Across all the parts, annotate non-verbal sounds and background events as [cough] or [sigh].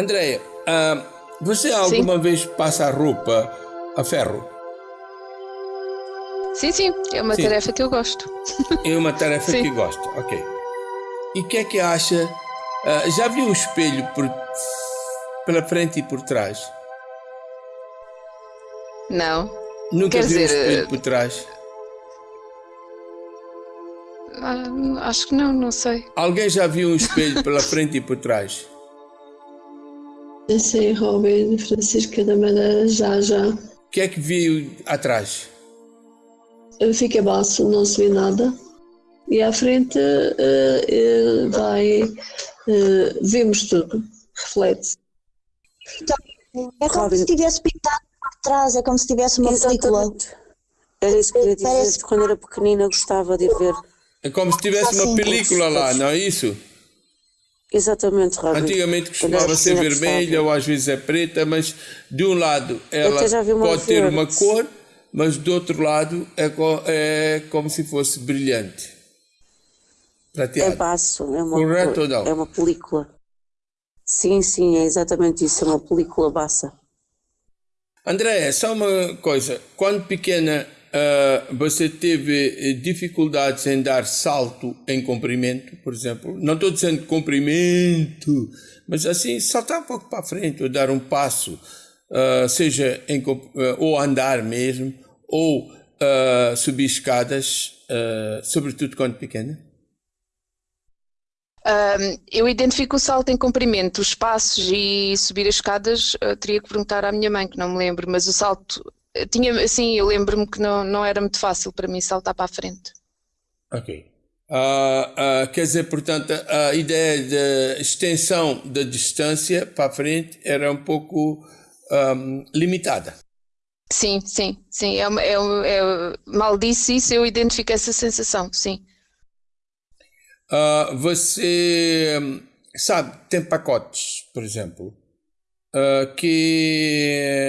Andréia, uh, você alguma sim. vez passa a roupa a ferro? Sim, sim, é uma sim. tarefa que eu gosto. [laughs] É uma tarefa que gosta, ok. E o que é que acha? Uh, já viu o espelho por, pela frente e por trás? Não. Nunca Quer viu dizer, o espelho por trás? Ah, acho que não, não sei. Alguém já viu um espelho pela frente e por trás? [laughs] Eu sei, Robin, Francisca da Madeira, já, já. O que é que viu atrás? Fica baixo, não se vê nada. E à frente uh, uh, vai. Uh, vemos tudo, reflete. Então, é como Robin. se tivesse pintado por trás, é como se tivesse uma Exatamente. película. Era isso que eu ia dizer. Parece... Quando era pequenina gostava de ver é como se tivesse uma película lá, não é isso? Exatamente, Robin. Antigamente costumava ser vermelha ou às vezes é preta, mas de um lado ela pode ter uma cor, mas do outro lado é, é como se fosse brilhante. Prateado. É baço, é uma, Correto ou não? É uma película. Sim, sim, é exatamente isso, é uma película bassa. André, só uma coisa. Quando pequena, Uh, você teve eh, dificuldades em dar salto em comprimento, por exemplo. Não estou dizendo comprimento, mas assim, saltar um pouco para frente, ou dar um passo, uh, seja em, uh, ou andar mesmo, ou subir escadas, sobretudo quando pequena. Um, eu identifico o salto em comprimento, os passos e subir as escadas, teria que perguntar à minha mãe, que não me lembro, mas o salto tinha, assim, eu lembro-me que não, não era muito fácil para mim saltar para a frente. Ok. Uh, uh, quer dizer, portanto, a ideia de extensão da distância para a frente era um pouco um, limitada. Sim, sim, sim. É, é, é, mal disse isso, eu identifico essa sensação, sim. Uh, você sabe, tem pacotes, por exemplo, uh, que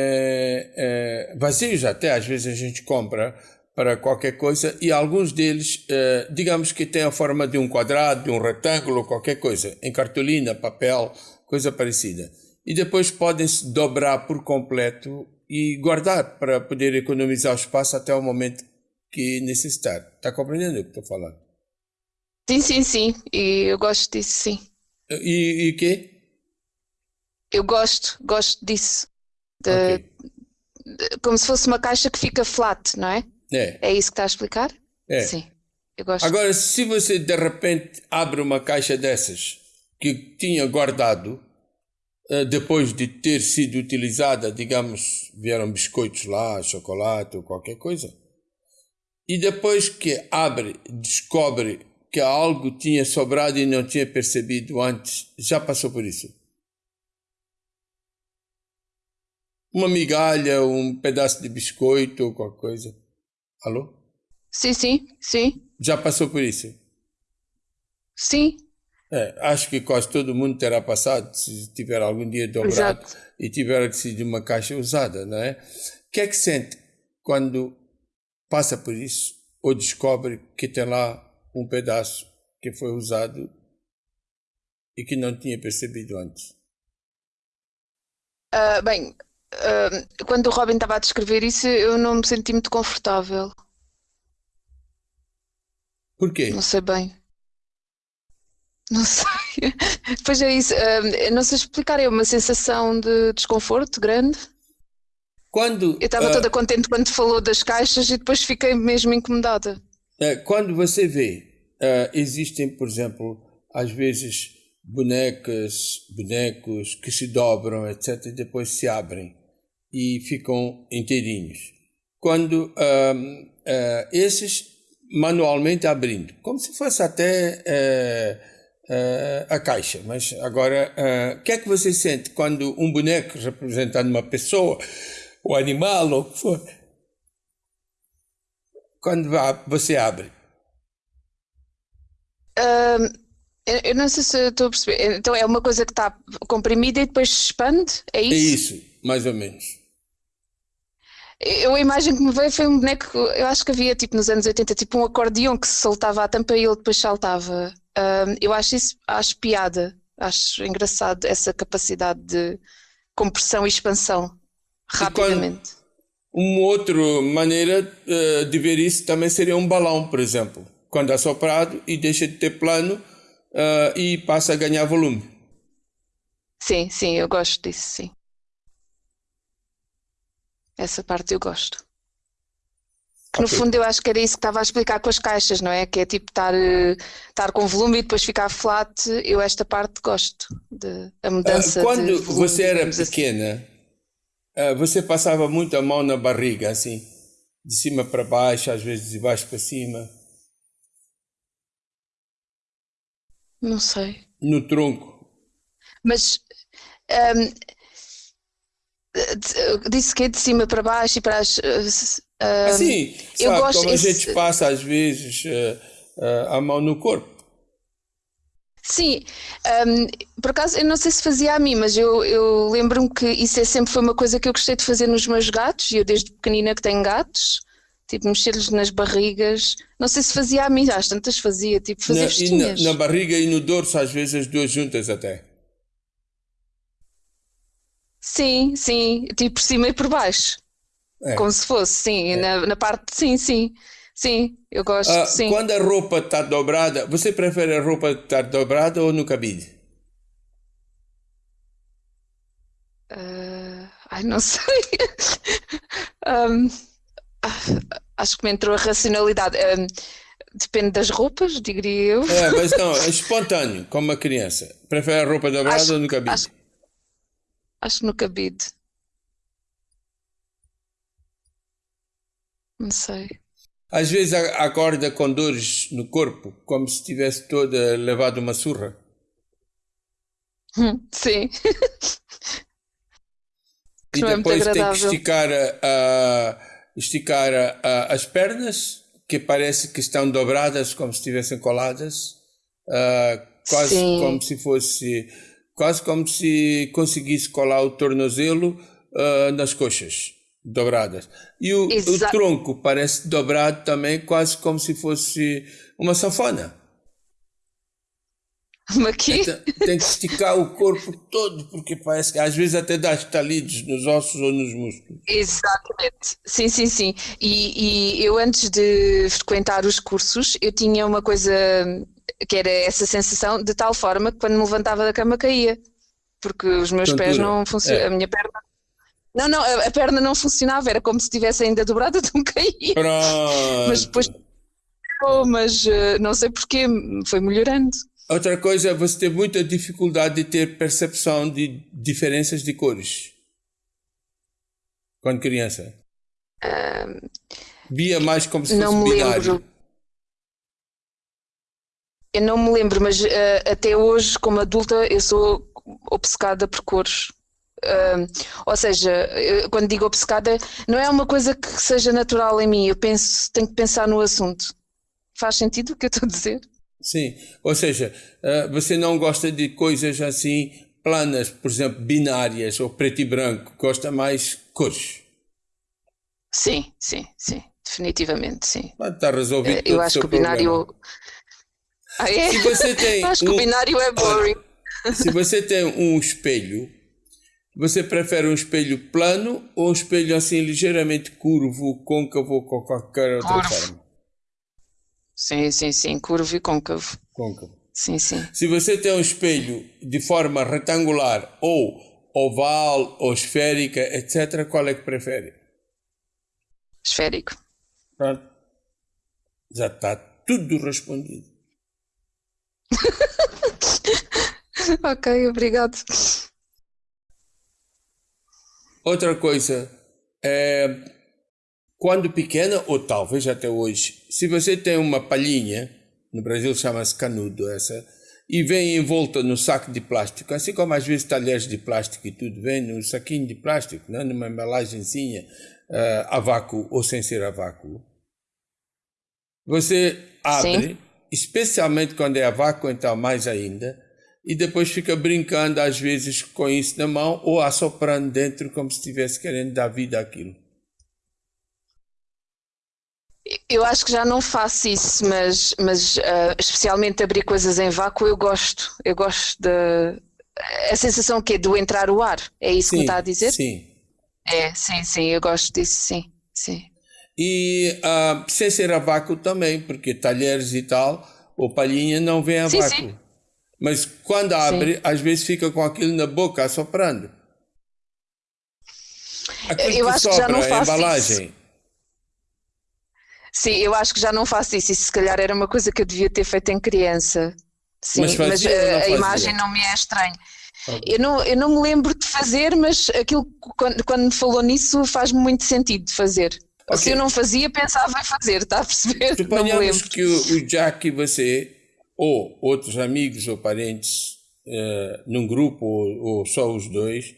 uh, vazios até às vezes a gente compra para qualquer coisa e alguns deles, uh, digamos que têm a forma de um quadrado, de um retângulo, qualquer coisa, em cartolina, papel, coisa parecida. E depois podem-se dobrar por completo e guardar para poder economizar o espaço até o momento que necessitar. Está compreendendo o que estou falando? Sim, sim, sim. E eu gosto disso, sim. E o quê? Eu gosto, gosto disso. De, okay. de, como se fosse uma caixa que fica flat, não é? É. É isso que está a explicar? É. Sim. Eu gosto. Agora, se você de repente abre uma caixa dessas que tinha guardado, eh, depois de ter sido utilizada, digamos, vieram biscoitos lá, chocolate ou qualquer coisa, e depois que abre, descobre que algo tinha sobrado e não tinha percebido antes, já passou por isso? Uma migalha, um pedaço de biscoito ou qualquer coisa. Alô? Sim, sim, sim. Já passou por isso? Sim. É, acho que quase todo mundo terá passado, se tiver algum dia dobrado Exato. e tiver sido uma caixa usada, não é? O que é que sente quando passa por isso ou descobre que tem lá um pedaço que foi usado e que não tinha percebido antes? Uh, bem, uh, quando o Robin estava a descrever isso, eu não me senti muito confortável. Porquê? Não sei bem. Não [laughs] sei. pois é isso. Uh, não sei explicar. É uma sensação de desconforto grande. Quando. Eu estava uh, toda contente quando falou das caixas e depois fiquei mesmo incomodada. quando você vê, existem, por exemplo, às vezes bonecas, bonecos que se dobram, etc., e depois se abrem e ficam inteirinhos. Quando uh, uh, esses manualmente abrindo, como se fosse até uh, a caixa. Mas agora, o que é que você sente quando um boneco representando uma pessoa, ou animal, ou o que for, quando você abre? eu não sei se estou a perceber. Então é uma coisa que está comprimida e depois se expande? É isso? É isso, mais ou menos. Eu, a imagem que me veio foi um boneco, eu acho que havia tipo nos anos 80, tipo um acordeão que se soltava a tampa e ele depois saltava. Uh, eu acho isso, acho piada. Acho engraçado essa capacidade de compressão e expansão rapidamente. Uma outra maneira uh, de ver isso também seria um balão, por exemplo, quando é soprado e deixa de ter plano uh, e passa a ganhar volume. Sim, sim, eu gosto disso, sim. Essa parte eu gosto. Que no okay. fundo eu acho que era isso que estava a explicar com as caixas, não é? Que é tipo estar, estar com volume e depois ficar flat. Eu esta parte gosto, de, a mudança. Uh, quando volume, você era pequena, assim. uh, você passava muito a mão na barriga, assim, de cima para baixo, às vezes de baixo para cima? Não sei. No tronco. Mas um, disse que é de cima para baixo e para as. Uh, assim, eu sabe, gosto como a gente passa às vezes uh, uh, a mão no corpo. Sim, um, por acaso eu não sei se fazia a mim, mas eu, eu lembro-me que isso é, sempre foi uma coisa que eu gostei de fazer nos meus gatos, e eu desde pequenina que tenho gatos, tipo mexer-lhes nas barrigas, não sei se fazia a mim, às tantas fazia, tipo fazer na, na, na barriga e no dorso, às vezes as duas juntas até. Sim, sim, tipo por cima e por baixo. É. Como se fosse, sim, é. na, na parte, sim, sim. Sim, eu gosto, ah, sim. Quando a roupa está dobrada, você prefere a roupa estar dobrada ou no cabide? Uh, ai, não [laughs] sei. um, acho que me entrou a racionalidade. Um, depende das roupas, diria eu. É, mas não, é [laughs] espontâneo, como uma criança. Prefere a roupa dobrada acho, ou no cabide? Acho, acho que no cabide. Não sei. Às vezes acorda com dores no corpo, como se tivesse toda levado uma surra. Hum, sim. e é depois é tem que esticar, uh, esticar uh, as pernas, que parece que estão dobradas, como se estivessem coladas, uh, quase Sim. como se fosse, quase como se conseguisse colar o tornozelo nas coxas dobradas. E o, o, tronco parece dobrado também, quase como se fosse uma sanfona. Aqui? Então, tem que esticar o corpo todo, porque parece que às vezes até dá estalidos nos ossos ou nos músculos. Exatamente, sim, sim, sim. E, e eu antes de frequentar os cursos, eu tinha uma coisa que era essa sensação, de tal forma que quando me levantava da cama caía, porque os meus Tontura. pés não funcionam, é. a minha perna não, não, a, a, perna não funcionava, era como se estivesse ainda dobrada, então [laughs] caía. Pronto. Mas depois. Mas uh, não sei porquê, foi melhorando. Outra coisa, você teve muita dificuldade de ter percepção de diferenças de cores quando criança? Via mais como se fosse binário. Lembro. Eu não me lembro, mas uh, até hoje, como adulta, eu sou obcecada por cores. Uh, ou seja, quando digo obcecada, não é uma coisa que seja natural em mim, eu penso, tenho que pensar no assunto. Faz sentido o que eu estou a dizer? Sim, ou seja, uh, você não gosta de coisas assim planas, por exemplo, binárias ou preto e branco, gosta mais cores. Sim, sim, sim, definitivamente, sim. Está resolvido. Uh, eu acho que o binário. Ah, é? Se você tem acho um... que o binário é boring. Se você tem um espelho você prefere um espelho plano ou um espelho assim ligeiramente curvo, côncavo ou qualquer outra curvo. forma? Sim, sim, sim, curvo e côncavo. Côncavo. Sim, sim. Se você tem um espelho de forma retangular ou oval ou esférica, etc., qual é que prefere? Esférico. Pronto. Já está tudo respondido. [laughs] ok, obrigado. Outra coisa, é, quando pequena, ou talvez até hoje, se você tem uma palhinha, no Brasil chama-se canudo essa, e vem envolta no saco de plástico, assim como às vezes talheres de plástico e tudo, vem no saquinho de plástico, né, numa embalagenzinha uh, a vácuo ou sem ser a vácuo. Você abre, Sim. Especialmente quando é a vácuo, então mais ainda, e depois fica brincando às vezes com isso na mão ou assoprando dentro como se estivesse querendo dar vida àquilo. Eu acho que já não faço isso, mas, mas uh, especialmente abrir coisas em vácuo eu gosto. Eu gosto da a sensação que é do entrar o ar. É isso sim, que me está a dizer? Sim. É, sim, sim, eu gosto disso, sim, sim. E uh, sem ser a vácuo também, porque talheres e tal, ou palhinha não vem a sim, vácuo. Sim. Mas quando abre, sim. às vezes fica com aquilo na boca assoprando. Aquilo eu que acho que já não faço embalagem. Isso. Sim, eu acho que já não faço isso. E se calhar era uma coisa que eu devia ter feito em criança. Sim, mas, mas a, a imagem não me é estranha. Eu não, eu não me lembro de fazer, mas aquilo quando, quando me falou nisso faz-me muito sentido de fazer. Okay. Se eu não fazia, pensava em fazer, está a perceber? Suponhamos [laughs] que o, o Jack e você, ou outros amigos ou parentes, uh, num grupo, ou, ou, só os dois,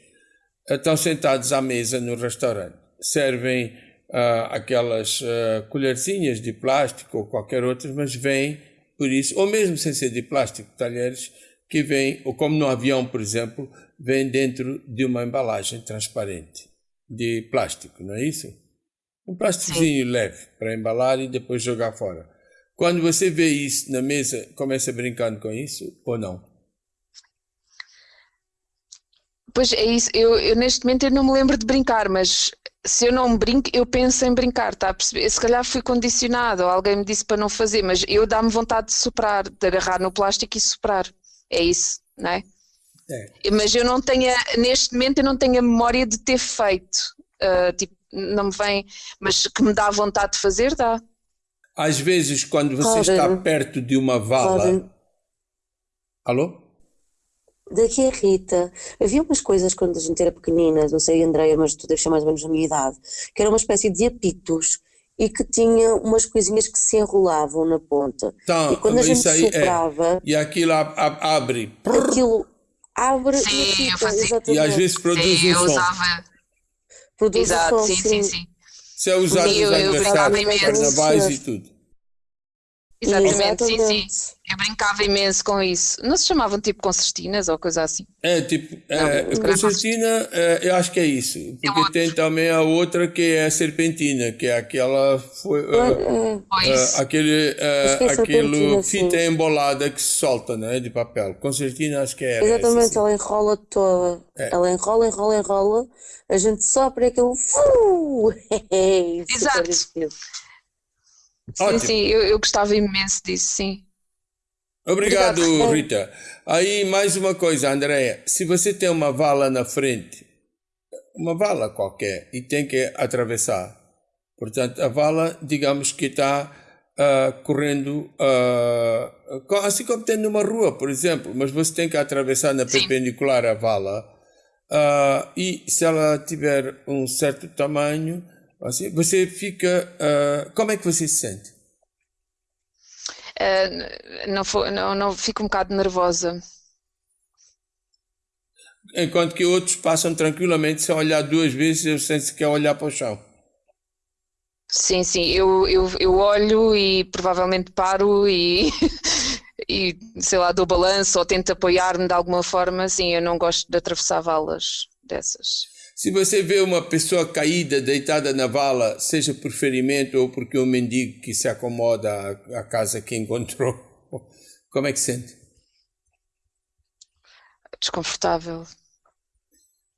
estão sentados à mesa no restaurante. Servem uh, aquelas uh, colherzinhas de plástico ou qualquer outra, mas vêm por isso, ou mesmo sem ser de plástico, talheres que vêm, ou como no avião, por exemplo, vêm dentro de uma embalagem transparente de plástico, não é isso? Um plásticozinho leve para embalar e depois jogar fora. Quando você vê isso na mesa, começa brincando com isso ou não? Pois é isso, eu, eu, neste momento eu não me lembro de brincar, mas se eu não brinco, eu penso em brincar, está a perceber? Se calhar fui condicionado, ou alguém me disse para não fazer, mas eu dá-me vontade de soprar, de agarrar no plástico e soprar. É isso, não é? é. Mas eu não tenho, neste momento eu não tenho a memória de ter feito. Uh, tipo, não me vem, mas que me dá vontade de fazer, dá. Às vezes, quando você está perto de uma vala. Alô? Daqui a Rita, havia umas coisas quando a gente era pequenina, não sei, Andreia, mas tu deves ser mais ou menos da minha idade, que era uma espécie de apitos e que tinha umas coisinhas que se enrolavam na ponta. Então, e quando a gente é. soprava. É. E aquilo abre. Aquilo abre sim, e fica, exatamente. E às vezes produz sim, um som. Usava. Produz Exato, som, sim, sim, sim. Isso é usado nos aniversários, carnavais e tudo. Exatamente, sim, sim. Eu brincava imenso com isso. Não se chamavam tipo concertinas ou coisa assim? É, tipo, é, concertina, é, eu acho que é isso. Porque é tem também a outra que é a serpentina, que é aquela. Foi, uh, uh, aquele, uh, aquilo fita sim. embolada que se solta, né, de papel. Concertina, acho que é. Exatamente, essa, ela enrola toda. É. Ela enrola, enrola, enrola. A gente sopra aquilo. [laughs] Exato. Sim, Ótimo. sim, eu, eu gostava imenso disso, sim. Obrigado, Obrigado, Rita. Aí mais uma coisa, Andréia. Se você tem uma vala na frente, uma vala qualquer, e tem que atravessar, portanto, a vala, digamos que está uh, correndo, uh, assim como tem numa rua, por exemplo, mas você tem que atravessar na Sim. perpendicular à vala, uh, e se ela tiver um certo tamanho, Assim, você fica. Como é que você se sente? Uh, não, não, não fico um bocado nervosa. Enquanto que outros passam tranquilamente sem olhar duas vezes, eu sinto que quer olhar para o chão. Sim, sim, eu, eu, eu olho e provavelmente paro e, [laughs] e sei lá, dou balanço ou tento apoiar-me de alguma forma. Sim, eu não gosto de atravessar valas dessas. Se você vê uma pessoa caída, deitada na vala, seja por ferimento ou porque um mendigo que se acomoda à, casa que encontrou, [laughs] como é que sente? Desconfortável.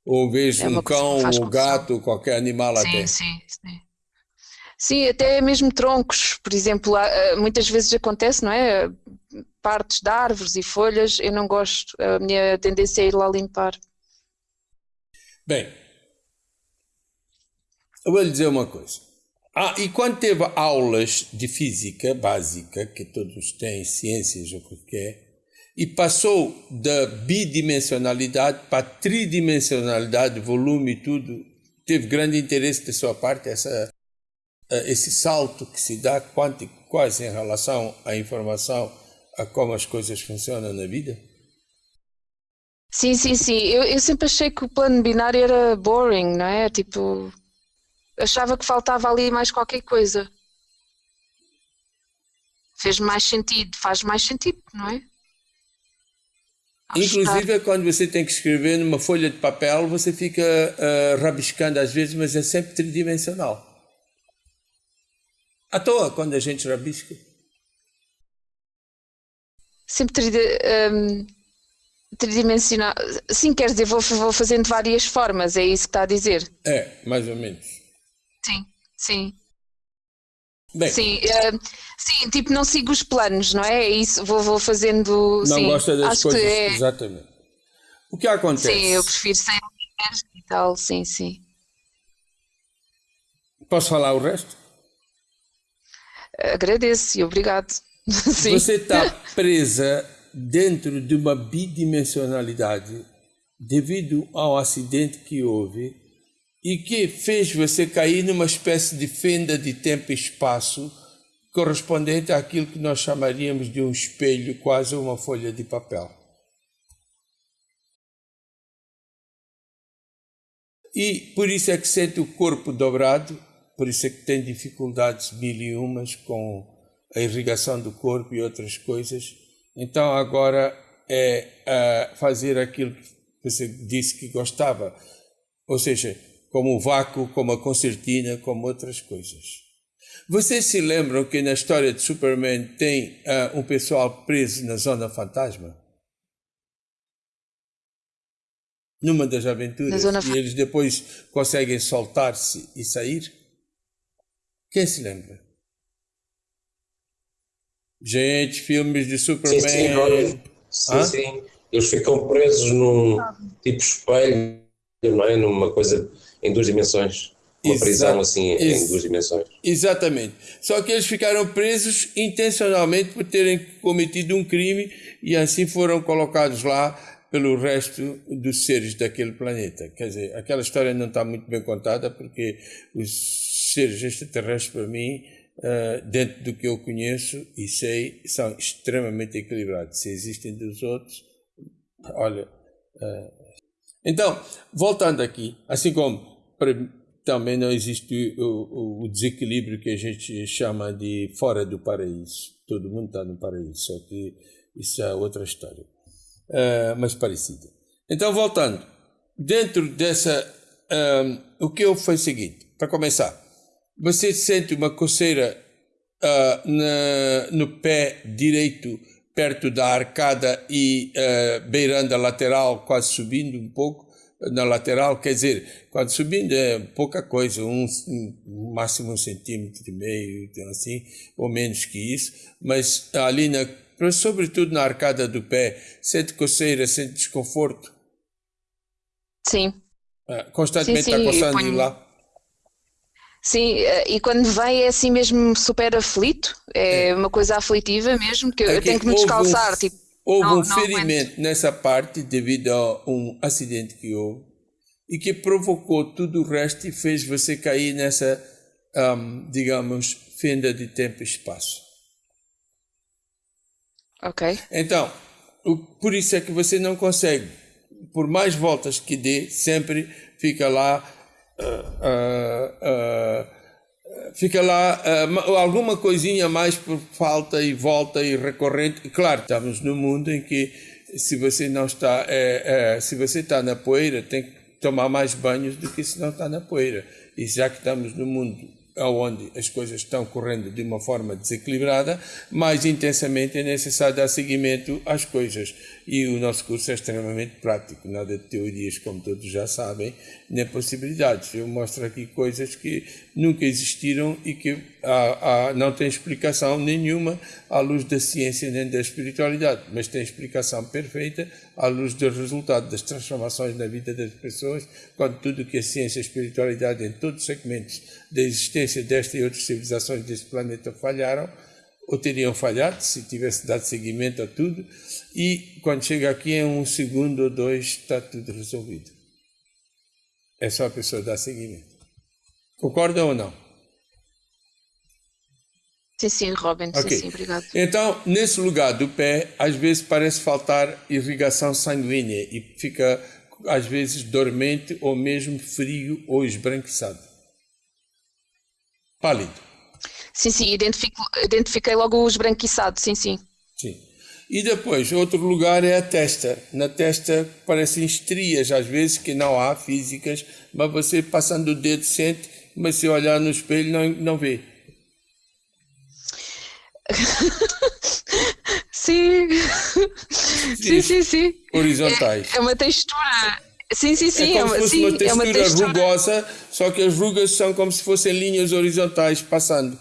Ou vejo é um cão, um gato, qualquer animal sim, até. Sim, sim. Sim, até mesmo troncos, por exemplo, muitas vezes acontece, não é? Partes de árvores e folhas, eu não gosto, a minha tendência é ir lá limpar. Bem, eu vou lhe dizer uma coisa. Ah, e quando teve aulas de física básica, que todos têm ciências ou o que é, e passou da bidimensionalidade para tridimensionalidade, volume e tudo, teve grande interesse da sua parte essa, eh, esse salto que se dá quântico quase em relação à informação, a como as coisas funcionam na vida? Sim, sim, sim. Eu, eu sempre achei que o plano binário era boring, não é? Tipo, achava que faltava ali mais qualquer coisa. Fez mais sentido, faz mais sentido, não é? Inclusive, é quando você tem que escrever numa folha de papel, você fica uh, rabiscando às vezes, mas é sempre tridimensional. À toa, quando a gente rabisca. Sempre um, tridimensional. Sim, quer dizer, vou, vou fazendo de várias formas, é isso que está a dizer? É, mais ou menos. Sim, sim. Bem, sim, uh, sim, tipo, não sigo os planos, não é? É isso, vou, vou fazendo. Não sim, gosta das acho coisas. Que é... Exatamente. O que acontece? Sim, eu prefiro sem e tal, sim, sim. Posso falar o resto? Agradeço e obrigado. [laughs] Sim. Você está presa dentro de uma bidimensionalidade devido ao acidente que houve e que fez você cair numa espécie de fenda de tempo e espaço correspondente àquilo que nós chamaríamos de um espelho, quase uma folha de papel. E por isso é que sente o corpo dobrado, por isso é que tem dificuldades mil e umas com a irrigação do corpo e outras coisas. Então agora é uh, fazer aquilo que você disse que gostava, ou seja, como o vácuo, como a concertina, como outras coisas. Vocês se lembram que na história de Superman tem uh, um pessoal preso na zona fantasma? numa das aventuras e eles depois conseguem soltar-se e sair? Quem se lembra? Gente, filmes de Superman. Sim, sim, sim, sim. Eles ficam presos num tipo espelho, não é? Numa coisa em duas dimensões. Uma Exato. prisão assim Ex em duas dimensões. Exatamente. Só que eles ficaram presos intencionalmente por terem cometido um crime e assim foram colocados lá pelo resto dos seres daquele planeta. Quer dizer, aquela história não está muito bem contada porque os seres extraterrestres, para mim, uh, dentro do que eu conheço e sei, são extremamente equilibrados. Se existem dos outros, olha. Uh... Então, voltando aqui, assim como também não existe o, o, desequilíbrio que a gente chama de fora do paraíso. Todo mundo está no paraíso, só que isso é outra história uh, mas parecida. Então, voltando, dentro dessa, um, eh, o que eu foi o seguinte, para começar, você sente uma coceira uh, na, no pé direito, perto da arcada e uh, beirando a lateral, quase subindo um pouco na lateral, quer dizer, quando subindo é pouca coisa, um, máximo um centímetro e meio, então assim, ou menos que isso, mas ali na sobretudo na arcada do pé, sente coceira, sente desconforto? Sim. Ah, constantemente sim, sim, está coçando ponho... lá? Sim, eh, e quando vem é assim mesmo super aflito, é, é. uma coisa aflitiva mesmo, que é eu tenho que me descalçar. Um, tipo, houve não, um não ferimento aguento. nessa parte devido a um acidente que houve e que provocou tudo o resto e fez você cair nessa, um, digamos, fenda de tempo e espaço. Ok. Então, o, por isso é que você não consegue, por mais voltas que dê, sempre fica lá. Uh, uh, uh, fica lá alguma coisinha mais por falta e volta e recorrente. Claro, estamos num mundo em que se você não está, é, é, se você está na poeira, tem que tomar mais banhos do que se não está na poeira. E já que estamos no mundo onde as coisas estão correndo de uma forma desequilibrada, mais intensamente é necessário dar seguimento às coisas. E o nosso curso é extremamente prático, nada de teorias, como todos já sabem, nem possibilidades. Eu mostro aqui coisas que nunca existiram e que não têm explicação nenhuma à luz da ciência nem da espiritualidade, mas têm explicação perfeita à luz do resultado das transformações na vida das pessoas, quando tudo que a ciência e a espiritualidade em todos os segmentos da existência desta e outras civilizações deste planeta falharam, ou teriam falhado se tivesse dado seguimento a tudo, e quando chega aqui em um segundo ou dois está tudo resolvido. É só a pessoa dar seguimento. Concorda ou não? Sim, sim, Robin, okay. sim, sim, obrigado. Então, nesse lugar do pé, às vezes parece faltar irrigação sanguínea e fica, às vezes, dormente ou mesmo frio ou esbranquiçado. Pálido. Sim, sim, identifico, identifiquei logo o esbranquiçado, sim, sim. Sim. E depois, outro lugar é a testa. Na testa parecem estrias, às vezes, que não há físicas, mas você passando o dedo sente, mas se olhar no espelho não, não vê. [laughs] sim. sim, sim, sim. Horizontais. É, é, uma textura. Sim, sim, sim. É como é, se fosse sim, uma textura, é uma textura rugosa, só que as rugas são como se fossem linhas horizontais passando,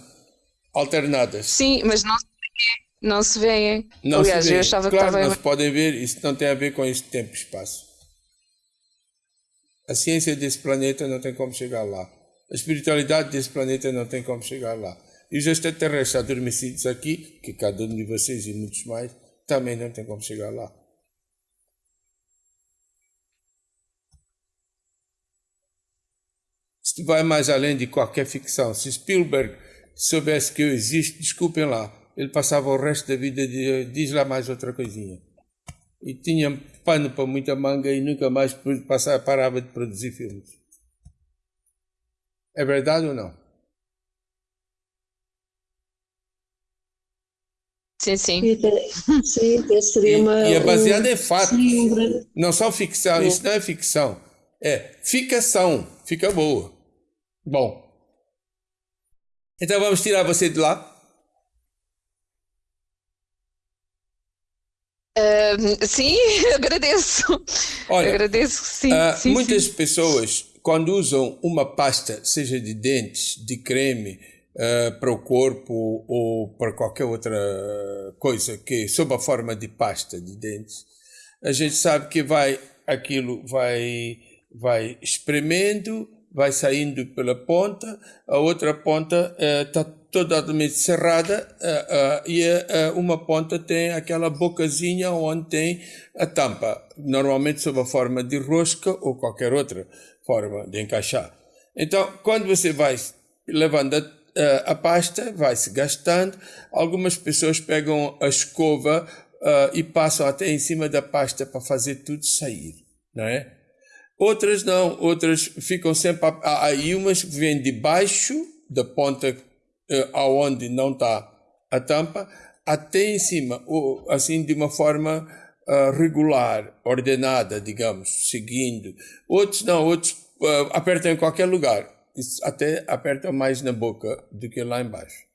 alternadas. Sim, mas não se vê. Não se vêem. Não Aliás, se vê. eu achava claro, que estava. Não se podem ver, isso não tem a ver com este tempo e espaço. A ciência desse planeta não tem como chegar lá. A espiritualidade desse planeta não tem como chegar lá. E os extraterrestres adormecidos aqui, que cada um de vocês e muitos mais, também não tem como chegar lá. Se vai mais além de qualquer ficção, se Spielberg soubesse que eu existo, desculpem lá, ele passava o resto da vida de diz lá mais outra coisinha. E tinha pano para muita manga e nunca mais passava, parava de produzir filmes. É verdade ou não? Sim, sim. sim, seria uma. E, e é baseada um, em fatos. Um Não são ficção, é. isso não é ficção. É ficação. Fica boa. Bom. Então vamos tirar você de lá. Uh, sim, [laughs] agradeço. Olha, agradeço, sim, uh, sim Muitas sim. pessoas, quando usam uma pasta, seja de dentes, de creme, uh, para o corpo ou para qualquer outra coisa que sob a forma de pasta de dentes, a gente sabe que vai aquilo vai vai espremendo, vai saindo pela ponta, a outra ponta está totalmente cerrada uh, uh, e uh, uma ponta tem aquela bocazinha onde tem a tampa, normalmente sob a forma de rosca ou qualquer outra forma de encaixar. Então, quando você vai levando a, a pasta, vai se gastando, algumas pessoas pegam a escova e passam até em cima da pasta para fazer tudo sair, não é? Outras não, outras ficam sempre aí umas vêm debaixo da ponta uh, aonde não está a tampa, até em cima, ou, assim de uma forma uh, regular, ordenada, digamos, seguindo. Outros não, outros uh, apertam em qualquer lugar, Isso até apertam mais na boca do que lá embaixo.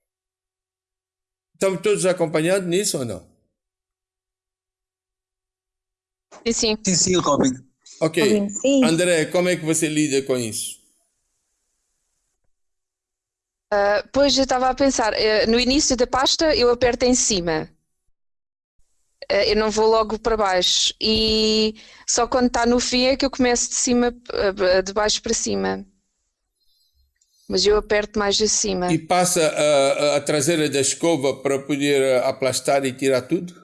Estamos todos acompanhando nisso ou não? Sim, sim. Sim, sim, Robin. Ok. André, como é que você lida com isso? Uh, pois eu estava a pensar, uh, no início da pasta eu aperto em cima, uh, eu não vou logo para baixo e só quando está no fim é que eu começo de cima, de baixo para cima. Mas eu aperto mais acima. E passa a, a traseira da escova para poder aplastar e tirar tudo?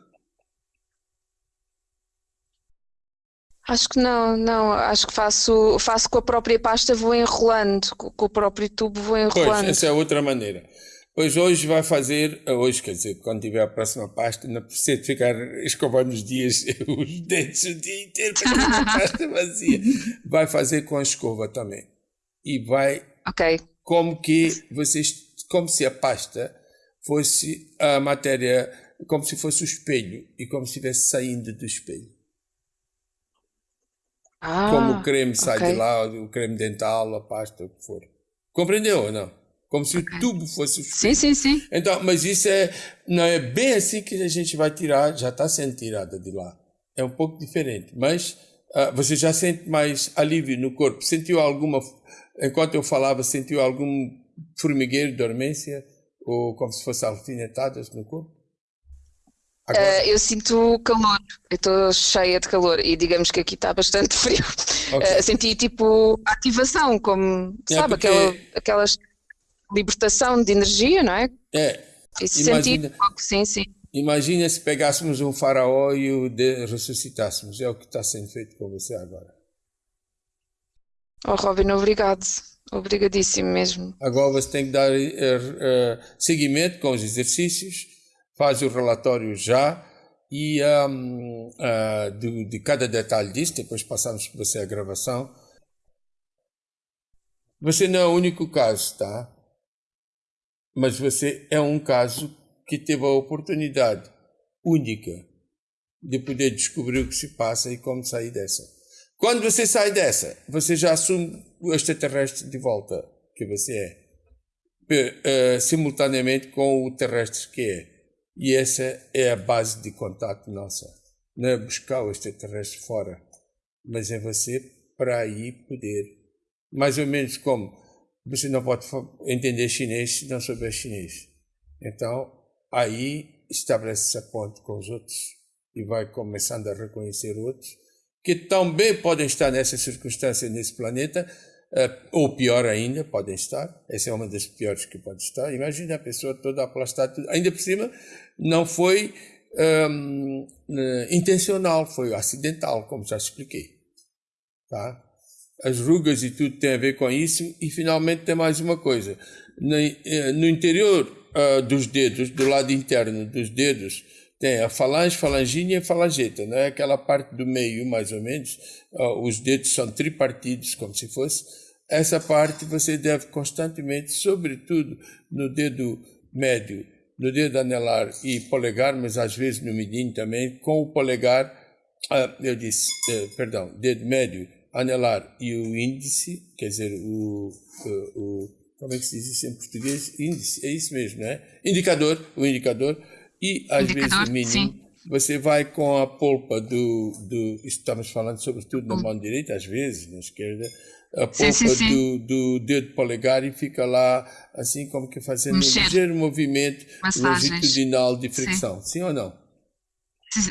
Acho que não, não, acho que faço, faço com a própria pasta, vou enrolando, com, o próprio tubo vou enrolando. Pois, essa é outra maneira. Pois hoje vai fazer, hoje quer dizer, quando tiver a próxima pasta, não precisa ficar escovando os dias, [laughs] os dentes o dia inteiro para a [laughs] pasta vazia. Vai fazer com a escova também. E vai, Ok. como que vocês, como se a pasta fosse a matéria, como se fosse o espelho e como se estivesse saindo do espelho. Ah, como o creme sai ok. de lá, o creme dental, a pasta, o que for. Compreendeu ou não? Como se o tubo fosse o Sim, sim, sim. Então, mas isso é, não é bem assim que a gente vai tirar, já está sendo tirada de lá. É um pouco diferente, mas ah, você já sente mais alívio no corpo. Sentiu alguma, enquanto eu falava, sentiu algum formigueiro, dormência, ou como se fosse alfinetadas no corpo? Agora, Uh, eu sinto calor, eu estou cheia de calor e digamos que aqui está bastante [laughs] frio. Ok. Uh, senti tipo ativação, como, É, sabe, porque- aquela, aquelas libertação de energia, não é? é, Isso Imagina- senti pouco, sim, sim. imagina se pegássemos um faraó e o ressuscitássemos. É o que está sendo feito com você agora. Oh, Robin, obrigado. Obrigadíssimo mesmo. Agora você tem que dar eh, seguimento com os exercícios, faz o relatório já e ahm, ah, do- de cada detalhe disso, depois passamos para você a gravação. Você não é o único caso, tá? Mas você é um caso que teve a oportunidade única de poder descobrir o que se passa e como sair dessa. Quando você sai dessa, você já assume o extraterrestre de volta que você é, Pe- eh, simultaneamente com o terrestre que é. E essa é a base de contato nossa. Não é buscar o extraterrestre fora, mas é você para aí poder. Mais ou menos como você não pode entender chinês se não souber chinês. Então, aí estabelece essa ponte com os outros e vai começando a reconhecer outros que também podem estar nessa circunstância nesse planeta, uh, ou pior ainda, podem estar. Essa é uma das piores que pode estar. Imagina a pessoa toda aplastada, ainda por cima, não foi um, uh, eh, intencional, foi acidental, como já expliquei. Tá? As rugas e tudo tem a ver com isso. E finalmente tem mais uma coisa. No, uh, no interior dos dedos, do lado interno dos dedos, tem a falange, falangina e falangeta, é Aquela parte do meio, mais ou menos, os dedos são tripartidos, como se fosse. Essa parte você deve constantemente, sobretudo no dedo médio, no dedo anelar e polegar, mas às vezes no medinho também, com o polegar, ah, eu disse, eh, perdão, dedo médio, anelar e o índice, quer dizer, o, o, como é que se diz isso em português? Índice, é isso mesmo, né? Indicador, o indicador, e às vezes o mínimo, sim. Você vai com a polpa do, do. Estamos falando sobretudo na hum. mão direita, às vezes, na esquerda, a polpa sim, sim, do, do dedo polegar e fica lá, assim como que fazendo Mexer. um ligeiro movimento Massagens. longitudinal de fricção. Sim, ou não?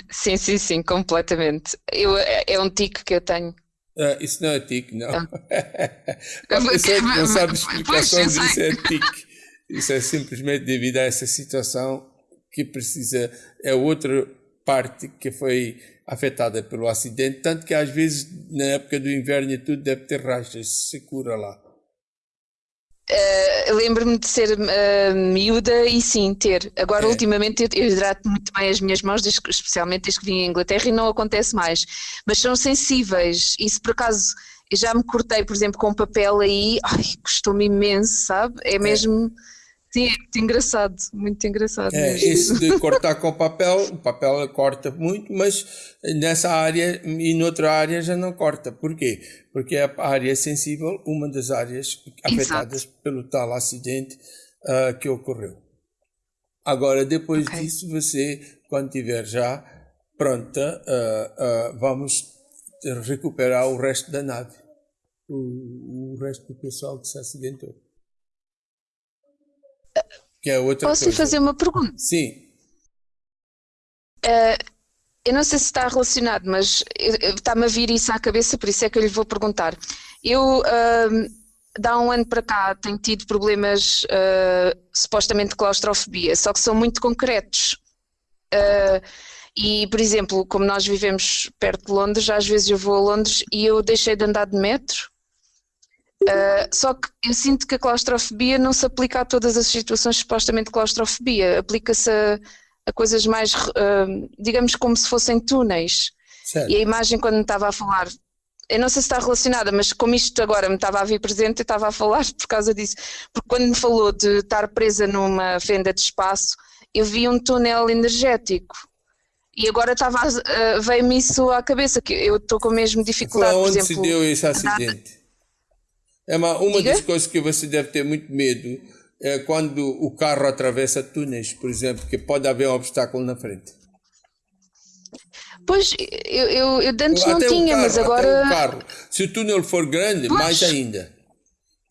Sim, sim, sim, completamente. Eu, é, um tique que eu tenho. Ah, isso não é tique, não. [laughs] a pessoa que não [laughs] explicações disso é tique. Isso é simplesmente devido a essa situação que precisa, é outra parte que foi afetada pelo acidente, tanto que às vezes na época do inverno e tudo deve ter rachas, se cura lá. Uh, Lembro-me de ser uh, miúda e sim, ter. Agora, é. ultimamente, eu, eu hidrato muito bem as minhas mãos, desde, especialmente desde que vim à Inglaterra, e não acontece mais. Mas são sensíveis, e se por acaso eu já me cortei, por exemplo, com papel aí, ai, custou-me imenso, sabe? É, é. mesmo. Sim, é muito engraçado, muito engraçado. É, mesmo. esse de [laughs] cortar com papel, o papel corta muito, mas nessa área e noutra área já não corta. Porquê? Porque a área é sensível, uma das áreas afetadas Exato. pelo tal acidente uh, que ocorreu. Agora, depois okay. disso, você, quando estiver já pronta, uh, uh, vamos recuperar o resto da nave, o, o resto do pessoal que se acidentou. É Posso coisa. fazer uma pergunta? Sim. Uh, eu não sei se está relacionado, mas está-me a vir isso à cabeça, por isso é que eu lhe vou perguntar. Eu, uh, há um ano para cá, tenho tido problemas uh, supostamente de claustrofobia, só que são muito concretos. Uh, e, por exemplo, como nós vivemos perto de Londres, às vezes eu vou a Londres e eu deixei de andar de metro Uh, só que eu sinto que a claustrofobia não se aplica a todas as situações supostamente de claustrofobia, aplica-se a, a, coisas mais, uh, digamos, como se fossem túneis. Certo. E a imagem, quando me estava a falar, eu não sei se está relacionada, mas como isto agora me estava a vir presente, eu estava a falar por causa disso. Porque quando me falou de estar presa numa fenda de espaço, eu vi um túnel energético. E agora estava, uh, veio-me isso à cabeça, que eu estou com a mesma dificuldade. Foi onde por exemplo, se deu esse acidente? É uma, uma das coisas que você deve ter muito medo é quando o carro atravessa túneis, por exemplo, que pode haver um obstáculo na frente. Pois, eu, eu, eu antes até não tinha, carro, mas agora. Até o carro. Se o túnel for grande, pois. mais ainda.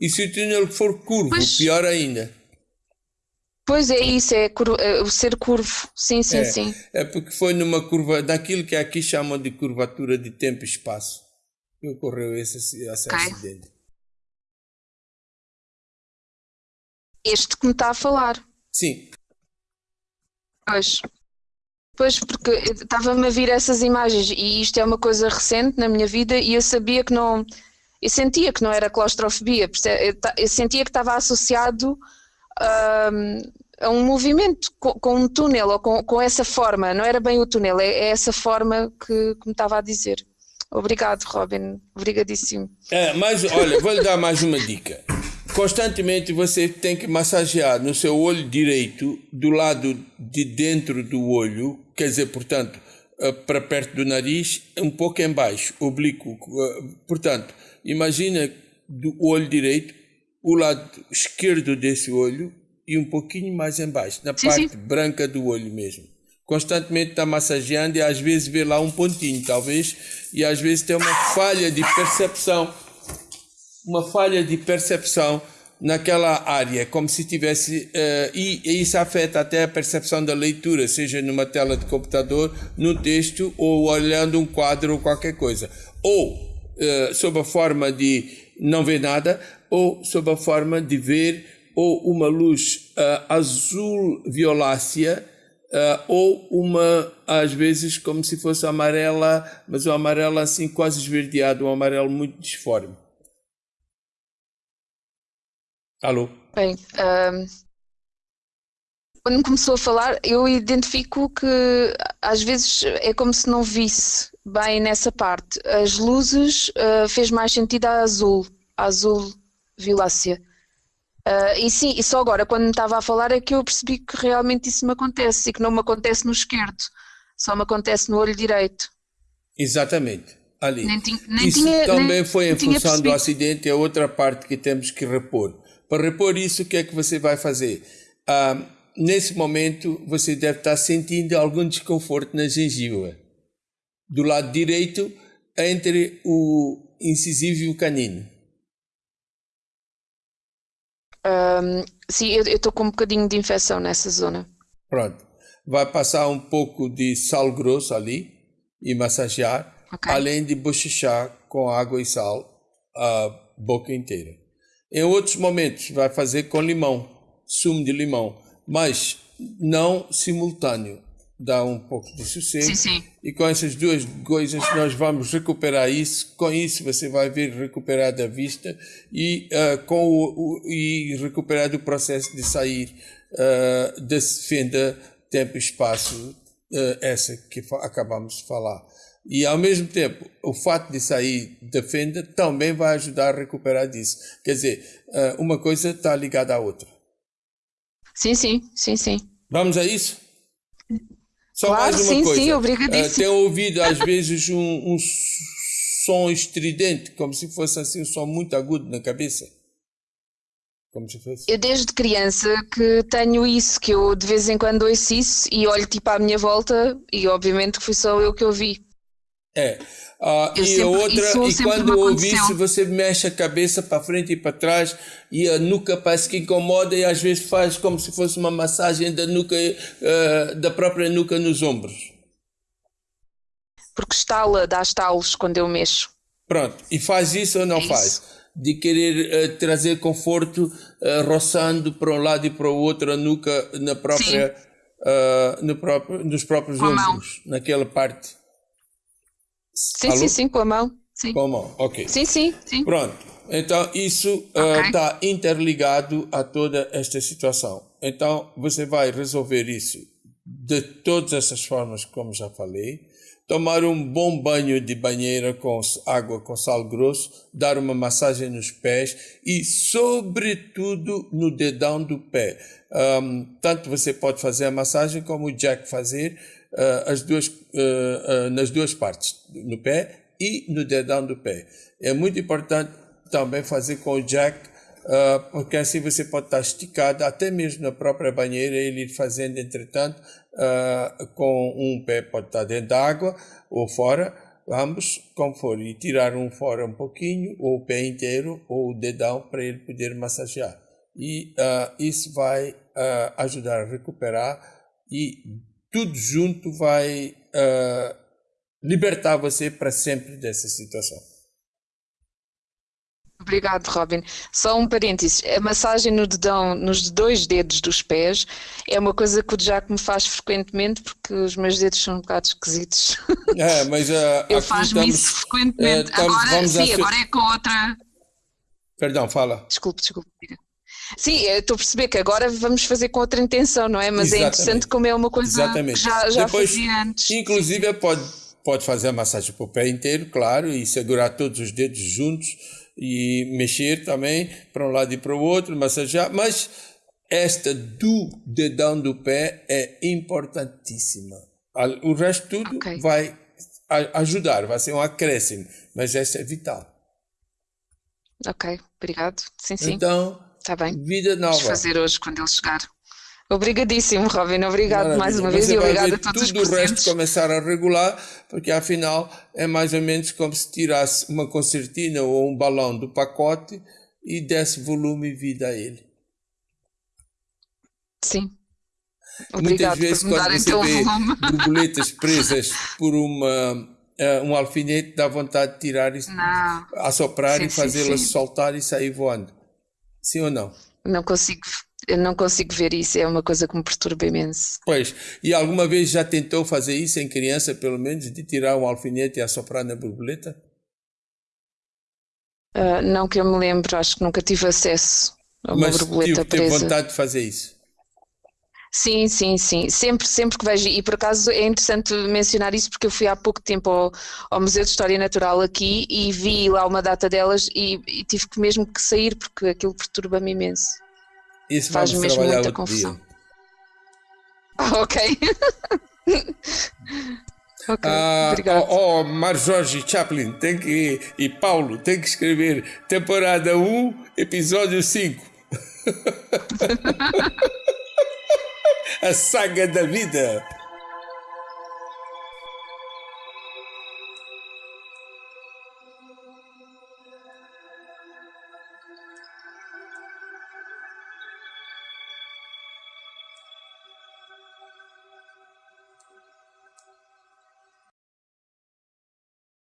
E se o túnel for curvo, pois. pior ainda. Pois é isso, é, curvo, é, o ser curvo, sim, sim, é, sim. É porque foi numa curva, daquilo que aqui chamam de curvatura de tempo e espaço, que ocorreu esse, esse okay. acidente. Este que me está a falar. Sim. Pois. Pois, porque estava-me a vir essas imagens e isto é uma coisa recente na minha vida e eu sabia que não. Eu sentia que não era claustrofobia, eu sentia que estava associado um, a um movimento com, com, um túnel ou com, com essa forma. Não era bem o túnel, é, é essa forma que, que me estava a dizer. Obrigado, Robin. Obrigadíssimo. É, mas olha, vou lhe dar mais uma dica constantemente você tem que massagear no seu olho direito, do lado de dentro do olho, quer dizer, portanto, eh, para perto do nariz, um pouco embaixo, oblíquo. Eh, portanto, imagina do olho direito, o lado esquerdo desse olho, e um pouquinho mais embaixo, na sim, parte sim. branca do olho mesmo. Constantemente está massageando e às vezes vê lá um pontinho, talvez, e às vezes tem uma falha de percepção, uma falha de percepção naquela área, como se tivesse. Uh, e, isso afeta até a percepção da leitura, seja numa tela de computador, no texto ou olhando um quadro ou qualquer coisa. Ou uh, sob a forma de não ver nada, ou sob a forma de ver ou uma luz uh, azul violácea. Ou uma, às vezes, como se fosse amarela, mas um amarelo assim quase esverdeado, um amarelo muito disforme. Alô? Bem, um, quando começou a falar, eu identifico que às vezes é como se não visse bem nessa parte. As luzes uh, fez mais sentido a azul, a azul violácea. Uh, e sim, e só agora, quando me estava a falar, é que eu percebi que realmente isso me acontece e que não me acontece no esquerdo, só me acontece no olho direito. Exatamente, ali. Nem nem isso tinha, também foi em função do acidente, é outra parte que temos que repor. Para repor isso, o que é que você vai fazer? Ah, nesse momento, você deve estar sentindo algum desconforto na gengiva. Do lado direito, entre o incisivo e o canino. Um, sim, eu estou com um bocadinho de infecção nessa zona. Pronto. Vai passar um pouco de sal grosso ali e massagear, okay. além de bochechar com água e sal a boca inteira. Em outros momentos, vai fazer com limão, sumo de limão, mas não simultâneo. Dá um pouco de sossego. Sim, sim. E com essas duas coisas, nós vamos recuperar isso. Com isso, você vai ver recuperada a vista e, uh, com o, o, e recuperado o processo de sair uh, desse fenda tempo e espaço, uh, essa que acabamos de falar. E ao mesmo tempo, o fato de sair da fenda também vai ajudar a recuperar disso. Quer dizer, eh, uma coisa está ligada à outra. Sim, sim, sim, sim. Vamos a isso? Só claro, mais uma sim, coisa. Sim, obrigadíssimo. Uh, tenho ouvido às vezes um, um som estridente, como se fosse assim um som muito agudo na cabeça. Como se fosse. Eu desde criança que tenho isso, que eu de vez em quando ouço isso e olho tipo à minha volta e obviamente que fui só eu que ouvi. É. Uh, e sempre, outra, e quando ouve isso, você mexe a cabeça para frente e para trás e a nuca parece que incomoda e às vezes faz como se fosse uma massagem da nuca, uh, da própria nuca nos ombros. Porque estala, dá estalos quando eu mexo. Pronto, e faz isso ou não é faz? Isso. De querer uh, trazer conforto, roçando para um lado e para o outro a nuca na própria, no próprio, nos próprios Com ombros, naquela parte. Sim, Alô? sim, sim, com a mão. Sim. Com a mão, ok. Sim, sim, sim. Pronto. Então, isso está okay. uh, interligado a toda esta situação. Então, você vai resolver isso de todas essas formas, como já falei. Tomar um bom banho de banheira com água com sal grosso, dar uma massagem nos pés e, sobretudo, no dedão do pé. Um, tanto você pode fazer a massagem como o Jack fazer, as duas, uh, nas duas partes, no pé e no dedão do pé. É muito importante também fazer com o jack, porque assim você pode estar esticado, até mesmo na própria banheira, ele fazendo, entretanto, com um pé pode estar dentro da água ou fora, ambos, como for, e tirar um fora um pouquinho, ou o pé inteiro, ou o dedão, para ele poder massagear. E uh, isso vai uh, ajudar a recuperar e tudo junto vai uh, libertar você para sempre dessa situação. Obrigado, Robin. Só um parênteses. A massagem no dedão, nos dois dedos dos pés, é uma coisa que o Jack me faz frequentemente porque os meus dedos são um bocado esquisitos. [laughs] É, mas uh, [laughs] eu faço isso frequentemente. Uh, agora, sim, agora é com outra. Perdão, fala. Desculpe, desculpe. Sim, estou a perceber que agora vamos fazer com outra intenção, não é? Mas é Exatamente. é interessante como é uma coisa Exatamente. que já, já Depois, fazia antes. Inclusive, pode, pode fazer a massagem para o pé inteiro, claro, e segurar todos os dedos juntos e mexer também para um lado e para o outro, massagear, mas esta do dedão do pé é importantíssima. O resto tudo okay. vai ajudar, vai ser um acréscimo, mas esta é vital. Ok, obrigado. Sim, sim. Então, Está bem. Vida nova. Vamos fazer hoje quando ele chegar. Obrigadíssimo, Robin. Obrigado Maravilha. mais uma vez e obrigado a todos tudo os o resto começar a regular, porque afinal é mais ou menos como se tirasse uma concertina ou um balão do pacote e desse volume e vida a ele. Sim. Obrigado Muitas vezes quando você vê [laughs] borboletas presas por uma, uh, um alfinete, dá vontade de tirar isso, não. assoprar sim, e fazê-las soltar e sair voando. Sim ou não? Não consigo não consigo ver isso, é uma coisa que me perturba imenso. Pois, e alguma vez já tentou fazer isso em criança, pelo menos, de tirar um alfinete e assoprar na borboleta? Uh, não que eu me lembro, acho que nunca tive acesso a uma Mas borboleta tive, presa. Mas vontade de fazer isso? Sim, sim, sim. Sempre, sempre que vejo, e por acaso é interessante mencionar isso porque eu fui há pouco tempo ao, ao Museu de História Natural aqui e vi lá uma data delas e, e tive que mesmo que sair porque aquilo perturba-me imenso. Isso faz mesmo muita confusão. Ah, [laughs] ok. [laughs] ok, ah, obrigado. Oh, oh Mar Jorge Chaplin tem que, e Paulo tem que escrever temporada 1, episódio 5. [laughs] A saga da vida.